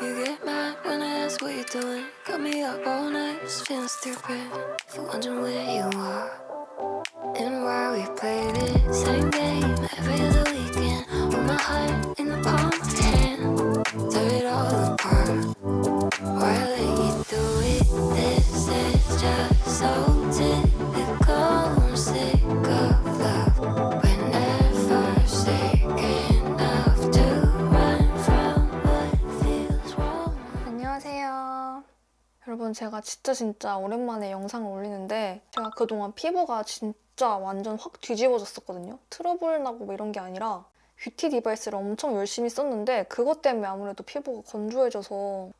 You get mad when I ask what you're doing. Got me up all night, just feeling stupid. For wondering where you are and why we play this same game every other weekend. With my heart in the palm of your hand, tear it all apart. Why let you do it? This is just so typical. 여러분 제가 진짜 진짜 오랜만에 영상을 올리는데 제가 그동안 피부가 진짜 완전 확 뒤집어졌었거든요. 트러블 나고 뭐 이런 게 아니라 beauty device를 엄청 열심히 썼는데 그것 때문에 아무래도 피부가 건조해져서 뭐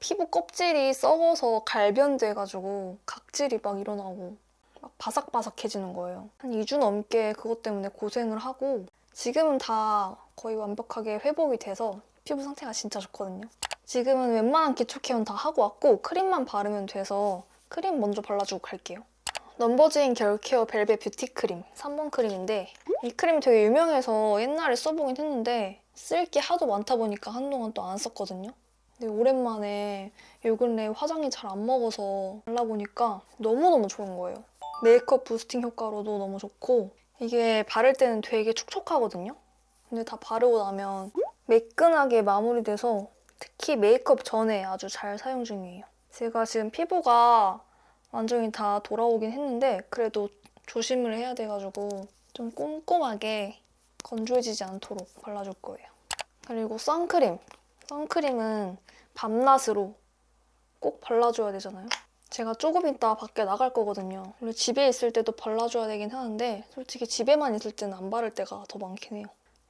피부 껍질이 썩어서 갈변돼가지고 각질이 막 일어나고 막 바삭바삭해지는 거예요. 한 2주 넘게 그것 때문에 고생을 하고 지금은 다 거의 완벽하게 회복이 돼서 피부 상태가 진짜 좋거든요. 지금은 웬만한 기초 care는 다 하고 왔고 크림만 바르면 돼서 크림 먼저 발라주고 갈게요. 넘버즈인 겨울 케어 벨벳 뷰티 크림 3번 크림인데 이 크림이 되게 유명해서 옛날에 써보긴 했는데 쓸 게 하도 많다 보니까 한동안 또 안 썼거든요. 근데 오랜만에 요 근래 화장이 잘 안 먹어서 발라보니까 너무너무 좋은 거예요. 메이크업 boosting 효과로도 너무 좋고 이게 바를 때는 되게 촉촉하거든요. 근데 다 바르고 나면 매끈하게 마무리돼서 특히 메이크업 전에 아주 잘 사용 중이에요. 제가 지금 피부가 완전히 다 돌아오긴 했는데 그래도 조심을 해야 돼가지고 좀 꼼꼼하게 건조해지지 않도록 발라줄 거예요. 그리고 선크림. 선크림은 밤낮으로 꼭 발라줘야 되잖아요. 제가 조금 이따 밖에 나갈 거거든요. 원래 집에 있을 때도 발라줘야 되긴 하는데 솔직히 집에만 있을 때는 안 바를 때가 더 많긴 해요.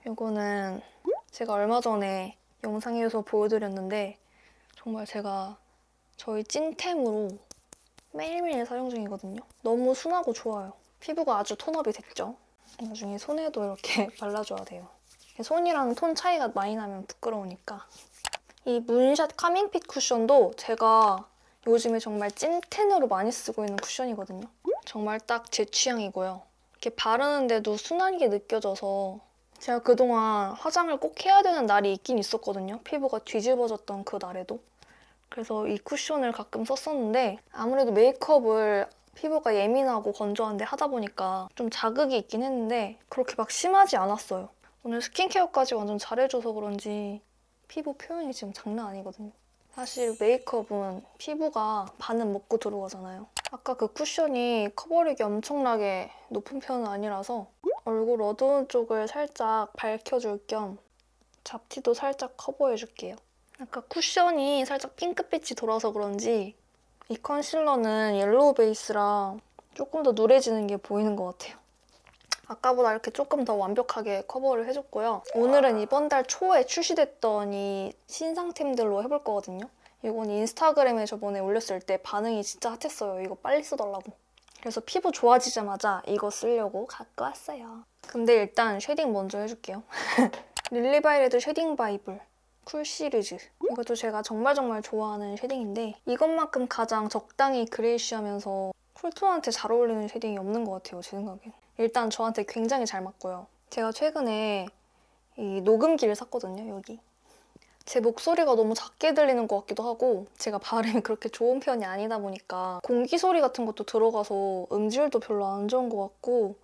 이거는 제가 얼마 전에 영상에서 보여드렸는데 정말 제가 저희 찐템으로 매일매일 사용 중이거든요. 너무 순하고 좋아요. 피부가 아주 톤업이 됐죠. 나중에 손에도 이렇게 발라줘야 돼요. 손이랑 톤 차이가 많이 나면 부끄러우니까. 이 문샷 카밍핏 쿠션도 제가 요즘에 정말 찐텐으로 많이 쓰고 있는 쿠션이거든요. 정말 딱 제 취향이고요. 이렇게 바르는데도 순하게 느껴져서 제가 그동안 화장을 꼭 해야 되는 날이 있긴 있었거든요. 피부가 뒤집어졌던 그 날에도. 그래서 이 쿠션을 가끔 썼었는데 아무래도 메이크업을 피부가 예민하고 건조한데 하다 보니까 좀 자극이 있긴 했는데 그렇게 막 심하지 않았어요. 오늘 스킨케어까지 완전 잘해줘서 그런지 피부 표현이 지금 장난 아니거든요. 사실 메이크업은 피부가 반은 먹고 들어가잖아요. 아까 그 쿠션이 커버력이 엄청나게 높은 편은 아니라서 얼굴 어두운 쪽을 살짝 밝혀줄 겸 잡티도 살짝 커버해줄게요. 아까 쿠션이 살짝 핑크빛이 돌아서 그런지 이 concealer는 yellow base라 조금 더 누래지는 게 보이는 것 같아요. 아까보다 이렇게 조금 더 완벽하게 커버를 해줬고요. 오늘은 이번 달 초에 출시됐던 이 신상템들로 해볼 거거든요. 이건 인스타그램에 저번에 올렸을 때 반응이 진짜 hot했어요. 이거 빨리 써달라고. 그래서 피부 좋아지자마자 이거 쓰려고 갖고 왔어요. 근데 일단 shading 먼저 해줄게요. 릴리바이레드 쉐딩 바이블 쿨 시리즈. 이것도 제가 정말 정말 좋아하는 shading인데 이것만큼 가장 적당히 grayish하면서 cool tone한테 잘 어울리는 shading이 없는 것 같아요, 제 생각엔. 일단 저한테 굉장히 잘 맞고요. 제가 최근에 이 녹음기를 샀거든요, 여기. 제 목소리가 너무 작게 들리는 것 같기도 하고 제가 발음이 그렇게 좋은 편이 아니다 보니까 공기 소리 같은 것도 들어가서 음질도 별로 안 좋은 것 같고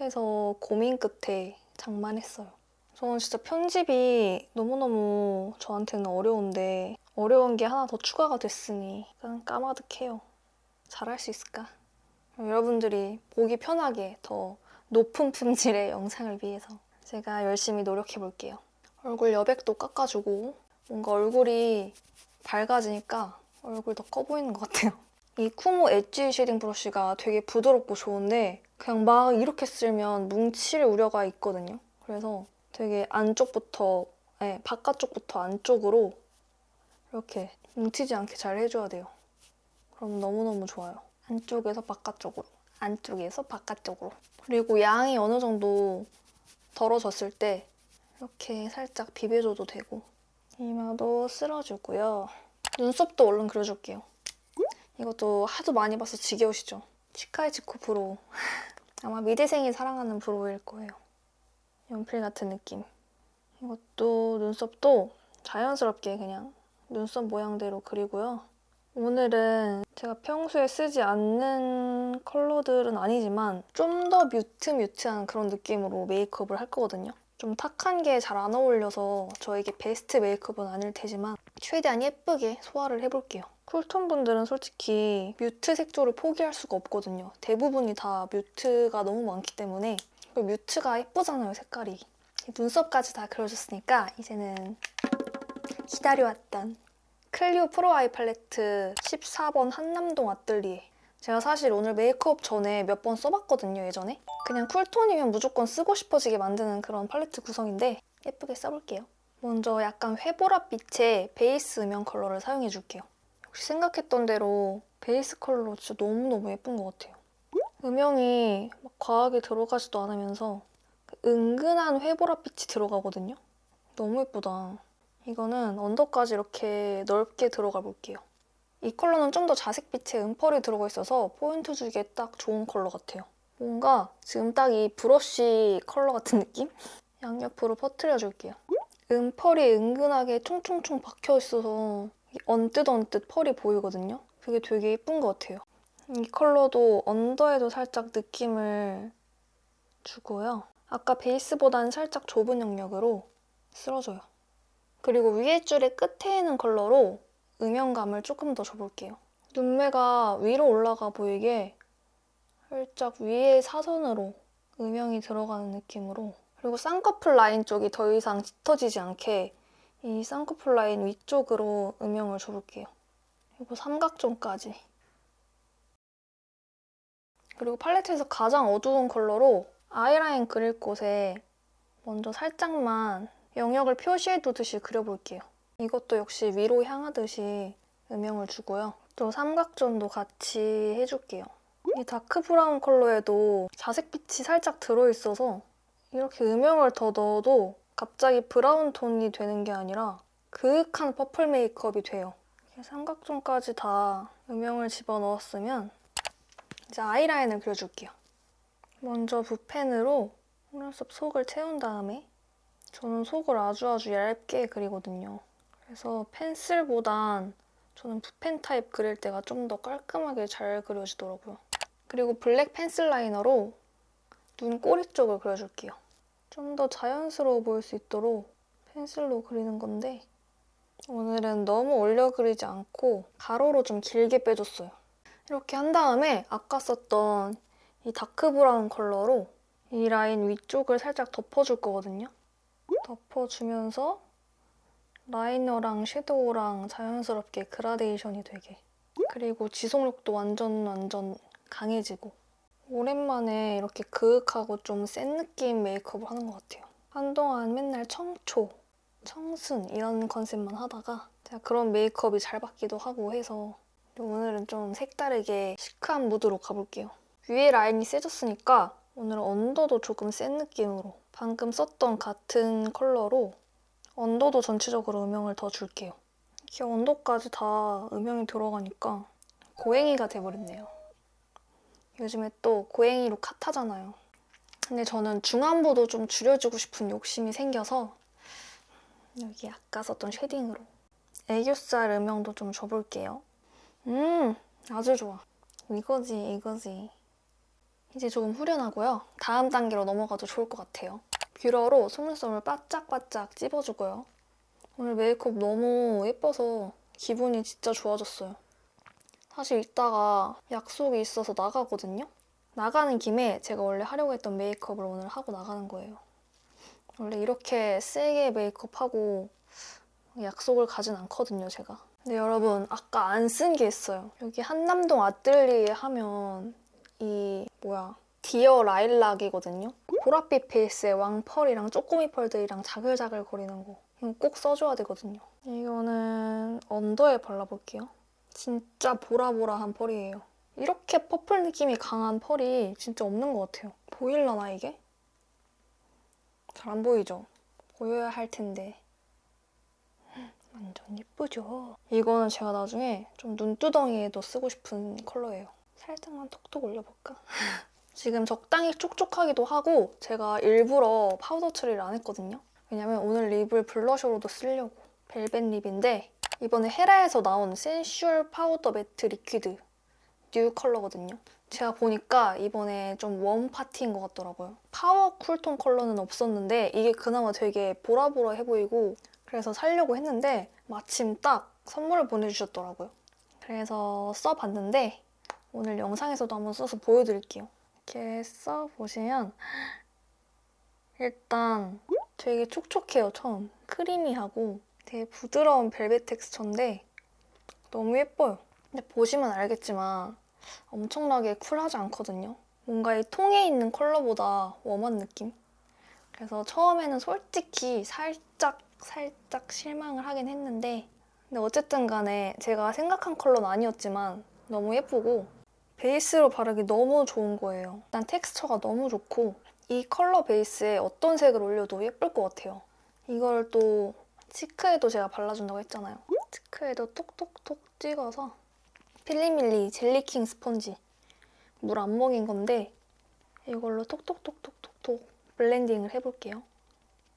해서 고민 끝에 장만했어요. 저는 진짜 편집이 너무너무 저한테는 어려운데 어려운 게 하나 더 추가가 됐으니 그냥 까마득해요. 잘할 수 있을까? 여러분들이 보기 편하게 더 높은 품질의 영상을 위해서 제가 열심히 노력해 볼게요. 얼굴 여백도 깎아주고 뭔가 얼굴이 밝아지니까 얼굴 더 커 보이는 것 같아요. 이 쿠모 edge shading brush가 되게 부드럽고 좋은데 그냥 막 이렇게 쓸면 뭉칠 우려가 있거든요. 그래서 되게 안쪽부터, 네, 바깥쪽부터 안쪽으로 이렇게 뭉치지 않게 잘 해줘야 돼요. 그럼 너무너무 좋아요. 안쪽에서 바깥쪽으로, 안쪽에서 바깥쪽으로. 그리고 양이 어느 정도 덜어졌을 때 이렇게 살짝 비벼줘도 되고 이마도 쓸어주고요. 눈썹도 얼른 그려줄게요. 이것도 하도 많이 봐서 지겨우시죠? 치카이치코 brow. 아마 미대생이 사랑하는 brow일 거예요. 연필 같은 느낌. 이것도 눈썹도 자연스럽게 그냥 눈썹 모양대로 그리고요. 오늘은 제가 평소에 쓰지 않는 컬러들은 아니지만 좀 더 mute mute한 그런 느낌으로 메이크업을 할 거거든요. 좀 탁한 게 잘 안 어울려서 저에게 베스트 메이크업은 아닐 테지만 최대한 예쁘게 소화를 해볼게요. cool tone 분들은 솔직히 mute 색조를 포기할 수가 없거든요. 대부분이 다 mute가 너무 많기 때문에 그 mute가 예쁘잖아요, 색깔이. 눈썹까지 다 그려줬으니까 이제는 기다려왔던 클리오 Pro Eye Palette 14번 한남동 아뜰리에 제가 사실 오늘 메이크업 전에 몇 번 써봤거든요, 예전에. 그냥 cool tone이면 무조건 쓰고 싶어지게 만드는 그런 팔레트 구성인데 예쁘게 써볼게요. 먼저 약간 회보랏빛의 베이스 음영 컬러를 사용해줄게요. 역시 생각했던 대로 베이스 컬러 진짜 너무너무 예쁜 것 같아요. 음영이 막 과하게 들어가지도 않으면서 은근한 회보랏빛이 들어가거든요. 너무 예쁘다. 이거는 under까지 이렇게 넓게 들어가 볼게요. 이 컬러는 좀 더 자색빛의 은펄이 들어가 있어서 포인트 주기에 딱 좋은 컬러 같아요. 뭔가 지금 딱 이 브러쉬 컬러 같은 느낌? 양옆으로 퍼트려줄게요. 음펄이 은근하게 총총총 박혀 있어서 언뜻 언뜻 펄이 보이거든요. 그게 되게 예쁜 것 같아요. 이 컬러도 언더에도 살짝 느낌을 주고요. 아까 베이스보다는 살짝 좁은 영역으로 쓸어줘요. 그리고 위에 줄의 끝에 있는 컬러로 음영감을 조금 더 줘볼게요. 눈매가 위로 올라가 보이게 살짝 위에 사선으로 음영이 들어가는 느낌으로 그리고 쌍꺼풀 라인 쪽이 더 이상 짙어지지 않게 이 쌍꺼풀 라인 위쪽으로 음영을 줘볼게요. 그리고 삼각존까지. 그리고 팔레트에서 가장 어두운 컬러로 아이라인 그릴 곳에 먼저 살짝만 영역을 표시해두듯이 그려볼게요. 이것도 역시 위로 향하듯이 음영을 주고요. 또 삼각존도 같이 해줄게요. 이 다크 브라운 컬러에도 자색빛이 살짝 들어있어서 이렇게 음영을 더 넣어도 갑자기 브라운 톤이 되는 게 아니라 그윽한 purple 메이크업이 돼요. 삼각존까지 다 음영을 집어넣었으면 이제 아이라인을 그려줄게요. 먼저 붓펜으로 속눈썹 속을 채운 다음에 저는 속을 아주 아주 얇게 그리거든요. 그래서 펜슬보단 저는 붓펜 타입 그릴 때가 좀 더 깔끔하게 잘 그려지더라고요. 그리고 블랙 펜슬 라이너로 눈 꼬리 쪽을 그려줄게요. 좀 더 자연스러워 보일 수 있도록 펜슬로 그리는 건데 오늘은 너무 올려 그리지 않고 가로로 좀 길게 빼줬어요. 이렇게 한 다음에 아까 썼던 이 다크 브라운 컬러로 이 라인 위쪽을 살짝 덮어줄 거거든요. 덮어주면서 라이너랑 섀도우랑 자연스럽게 그라데이션이 되게 그리고 지속력도 완전 완전 강해지고 오랜만에 이렇게 그윽하고 좀 센 느낌 메이크업을 하는 것 같아요. 한동안 맨날 청초, 청순 이런 컨셉만 하다가 제가 그런 메이크업이 잘 받기도 하고 해서 오늘은 좀 색다르게 시크한 무드로 가볼게요. 위에 라인이 세졌으니까 오늘 언더도 조금 센 느낌으로 방금 썼던 같은 컬러로 언더도 전체적으로 음영을 더 줄게요. 이렇게 언더까지 다 음영이 들어가니까 고행이가 돼버렸네요. 요즘에 또 고행이로 핫하잖아요. 근데 저는 중안부도 좀 줄여주고 싶은 욕심이 생겨서 여기 아까 썼던 shading으로 애교살 음영도 좀 줘볼게요. 음, 아주 좋아. 이거지, 이거지. 이제 조금 후련하고요. 다음 단계로 넘어가도 좋을 것 같아요. 뷰러로 속눈썹을 바짝바짝 찝어주고요. 오늘 메이크업 너무 예뻐서 기분이 진짜 좋아졌어요. 사실 이따가 약속이 있어서 나가거든요? 나가는 김에 제가 원래 하려고 했던 메이크업을 오늘 하고 나가는 거예요. 원래 이렇게 세게 메이크업하고 약속을 가진 않거든요, 제가. 근데 여러분, 아까 안 쓴 게 있어요. 여기 한남동 아뜰리에 하면 이 뭐야 Dear Lilac이거든요. 보랏빛 베이스에 왕펄이랑 쪼꼬미 펄들이랑 자글자글 거리는 거 이거 꼭 써줘야 되거든요. 이거는 under에 발라볼게요. 진짜 보라보라한 펄이에요. 이렇게 purple 느낌이 강한 펄이 진짜 없는 것 같아요. 보일라나 이게? 잘 안 보이죠? 보여야 할 텐데. 완전 예쁘죠? 이거는 제가 나중에 좀 눈두덩이에도 쓰고 싶은 컬러예요. 살짝만 톡톡 올려볼까? 지금 적당히 촉촉하기도 하고 제가 일부러 파우더 처리를 안 했거든요. 왜냐면 오늘 립을 블러셔로도 쓰려고. 벨벳 립인데 이번에 헤라에서 나온 Sensual Powder Matte Liquid new color거든요. 제가 보니까 이번에 좀 warm 파티인 것 같더라고요. 파워 cool tone 컬러는 없었는데 이게 그나마 되게 보라보라해 보이고 그래서 살려고 했는데 마침 딱 선물을 보내주셨더라고요. 그래서 써봤는데 오늘 영상에서도 한번 써서 보여드릴게요. 이렇게 써보시면 일단 되게 촉촉해요, 처음. 크리미하고 되게 부드러운 벨벳 텍스처인데 너무 예뻐요. 근데 보시면 알겠지만 엄청나게 쿨하지 않거든요. 뭔가 이 통에 있는 컬러보다 웜한 느낌? 그래서 처음에는 솔직히 살짝 살짝 실망을 하긴 했는데 근데 어쨌든 간에 제가 생각한 컬러는 아니었지만 너무 예쁘고 베이스로 바르기 너무 좋은 거예요. 일단 텍스처가 너무 좋고 이 컬러 베이스에 어떤 색을 올려도 예쁠 것 같아요. 이걸 또 치크에도 제가 발라준다고 했잖아요. 치크에도 톡톡톡 찍어서 필리밀리 젤리킹 스펀지 물 안 먹인 건데 이걸로 톡톡톡톡톡톡 blending을 해볼게요.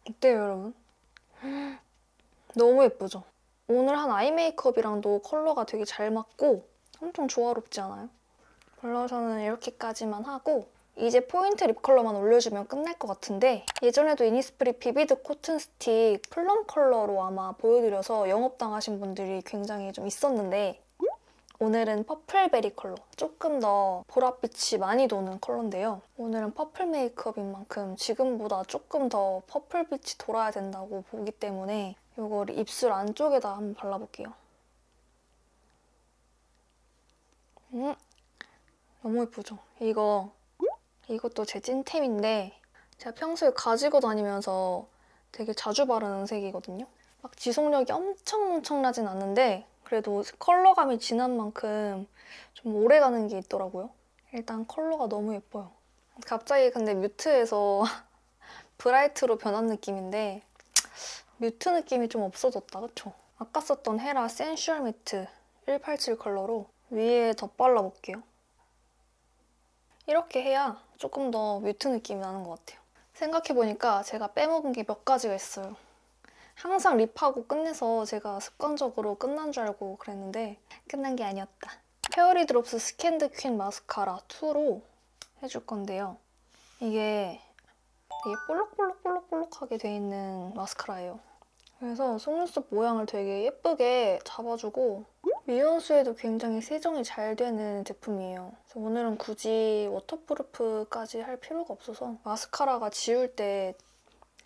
어때요, 여러분? 너무 예쁘죠? 오늘 한 아이 메이크업이랑도 컬러가 되게 잘 맞고 엄청 조화롭지 않아요? 블러셔는 이렇게까지만 하고 이제 포인트 립 컬러만 올려주면 끝날 것 같은데 예전에도 이니스프리 Vivid Cotton Stick plum 컬러로 아마 보여드려서 영업당하신 분들이 굉장히 좀 있었는데 오늘은 purple berry 컬러 조금 더 보랏빛이 많이 도는 컬러인데요 오늘은 purple 메이크업인 만큼 지금보다 조금 더 purple빛이 돌아야 된다고 보기 때문에 이걸 입술 안쪽에다 한번 발라볼게요 음, 너무 예쁘죠? 이거 이것도 제 찐템인데 제가 평소에 가지고 다니면서 되게 자주 바르는 색이거든요. 막 지속력이 엄청 엄청나진 않는데 그래도 컬러감이 진한 만큼 좀 오래가는 게 있더라고요. 일단 컬러가 너무 예뻐요. 갑자기 근데 mute에서 bright로 변한 느낌인데 mute 느낌이 좀 없어졌다, 그쵸? 아까 썼던 Hera Sensual Matte 187 컬러로 위에 덧발라볼게요. 이렇게 해야 조금 더 mute 느낌이 나는 것 같아요. 생각해보니까 제가 빼먹은 게 몇 가지가 있어요. 항상 lip하고 끝내서 제가 습관적으로 끝난 줄 알고 그랬는데 끝난 게 아니었다. Fairydrops Scandal Queen 마스카라 2로 해줄 건데요. 이게 되게 볼록볼록볼록볼록하게 돼 있는 마스카라예요. 그래서 속눈썹 모양을 되게 예쁘게 잡아주고 미온수에도 굉장히 세정이 잘 되는 제품이에요. 그래서 오늘은 굳이 waterproof까지 할 필요가 없어서 마스카라가 지울 때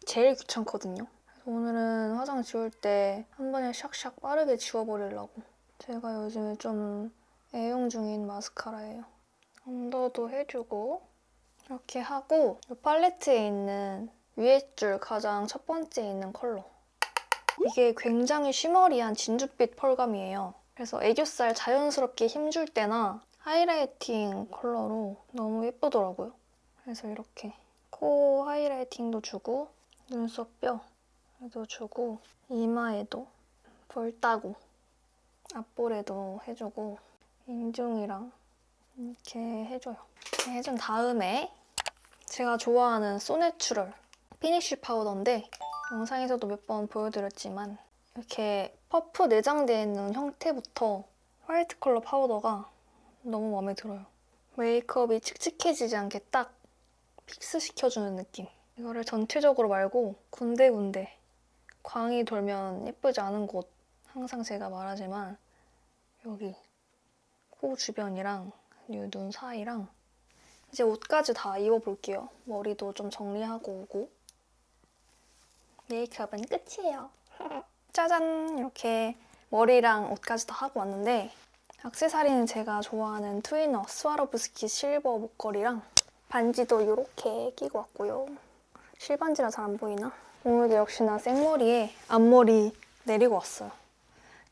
제일 귀찮거든요. 그래서 오늘은 화장 지울 때 한 번에 샥샥 빠르게 지워버리려고 제가 요즘에 좀 애용 중인 마스카라예요. 언더도 해주고 이렇게 하고 이 팔레트에 있는 위에 줄 가장 첫 번째에 있는 컬러 이게 굉장히 쉬머리한 진주빛 펄감이에요. 그래서 애교살 자연스럽게 힘줄 때나 하이라이팅 컬러로 너무 예쁘더라고요. 그래서 이렇게 코 highlighting도 주고 눈썹 뼈도 주고 이마에도 볼 따고 앞볼에도 해주고 인중이랑 이렇게 해줘요. 이렇게 해준 다음에 제가 좋아하는 So Natural finish 파우더인데 영상에서도 몇 번 보여드렸지만 이렇게 퍼프 내장되어 있는 형태부터 화이트 컬러 파우더가 너무 마음에 들어요. 메이크업이 칙칙해지지 않게 딱 픽스시켜주는 느낌. 이거를 전체적으로 말고 군데군데 광이 돌면 예쁘지 않은 곳 항상 제가 말하지만 여기 코 주변이랑 이눈 사이랑 이제 옷까지 다 입어볼게요. 머리도 좀 정리하고 오고 메이크업은 끝이에요. 짜잔! 이렇게 머리랑 옷까지 다 하고 왔는데 액세서리는 제가 좋아하는 트위너 Swarovski 실버 목걸이랑 반지도 이렇게 끼고 왔고요. 실반지라 잘 안 보이나? 오늘도 역시나 생머리에 앞머리 내리고 왔어요.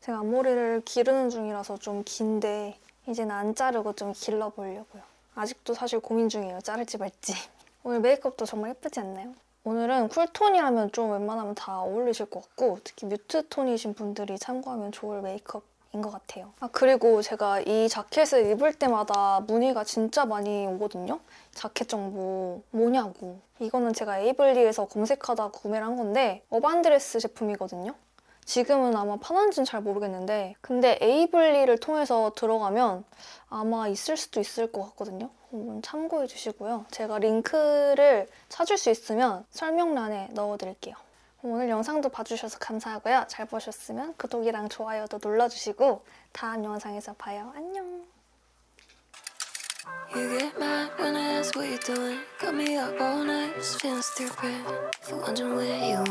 제가 앞머리를 기르는 중이라서 좀 긴데 이제는 안 자르고 좀 길러보려고요. 아직도 사실 고민 중이에요. 자를지 말지. 오늘 메이크업도 정말 예쁘지 않나요? 오늘은 cool톤이라면 좀 웬만하면 다 어울리실 것 같고 특히 mute 톤이신 분들이 참고하면 좋을 메이크업 인 것 같아요. 아 그리고 제가 이 자켓을 입을 때마다 문의가 진짜 많이 오거든요. 자켓 정보 뭐냐고. 이거는 제가 에이블리에서 검색하다 구매를 한 건데 어반드레스 제품이거든요. 지금은 아마 파는지는 잘 모르겠는데 근데 에이블리를 통해서 들어가면 아마 있을 수도 있을 것 같거든요. 한번 참고해 주시고요. 제가 링크를 찾을 수 있으면 설명란에 넣어드릴게요. 오늘 영상도 봐주셔서 감사하고요. 잘 보셨으면 구독이랑 좋아요도 눌러주시고 다음 영상에서 봐요. 안녕. You get mad when I ask what you're doing. Got me up all night, just feeling stupid. For wondering where you